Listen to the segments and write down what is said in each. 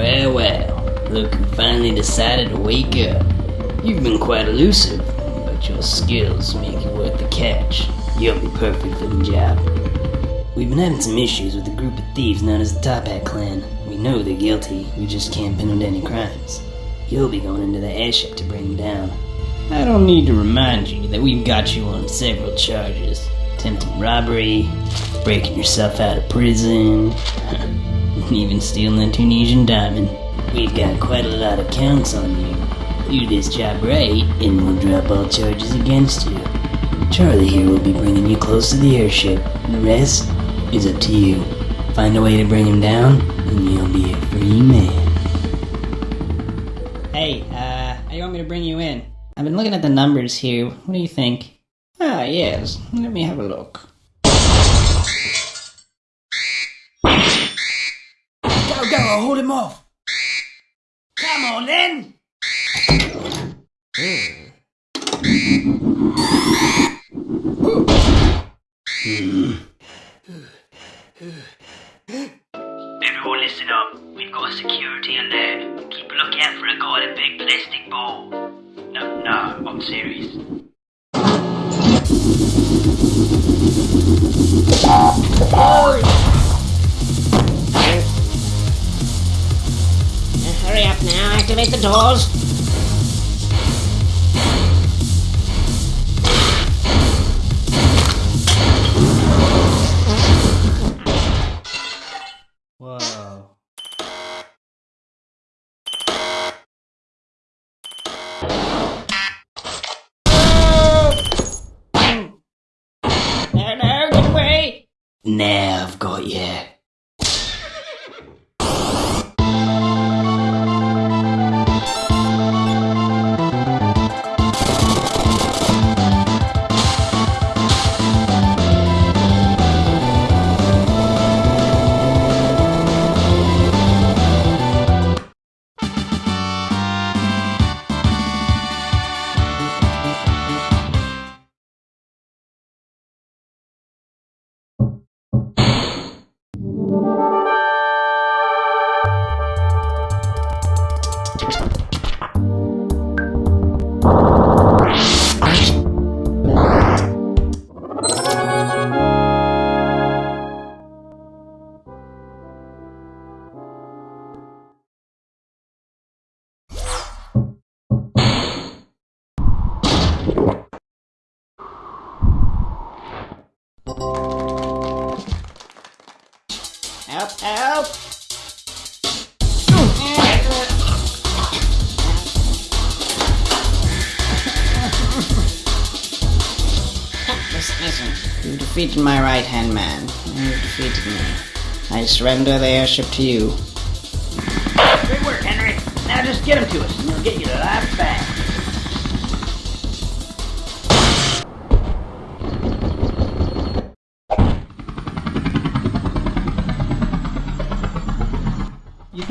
Well, well, look who finally decided to wake up. You've been quite elusive, but your skills make you worth the catch. You'll be perfect for the job. We've been having some issues with a group of thieves known as the Toppat Clan. We know they're guilty, we just can't pin them to any crimes. You'll be going into the airship to bring them down. I don't need to remind you that we've got you on several charges. Attempted robbery, breaking yourself out of prison, even stealing a Tunisian diamond. We've got quite a lot of counts on you. Do this job right, and we'll drop all charges against you. Charlie here will be bringing you close to the airship. The rest is up to you. Find a way to bring him down, and you'll be a free man. Hey, uh, how you want me to bring you in? I've been looking at the numbers here. What do you think? Ah, yes. Let me have a look. Go, go, I'll hold him off. Come on, then. Everyone listen up. We've got a security alert. Keep a lookout for a guy in a big plastic ball. No, no, I'm serious. Hurry activate the doors. Whoa. No, no, get away! Now I've got you. Help, help! You defeated my right-hand man. You defeated me. I surrender the airship to you. Great work, Henry. Now just get him to us, and we'll get you life back.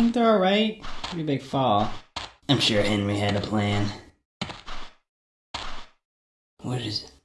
Think they're alright? Pretty big fall. I'm sure Henry had a plan. What is it?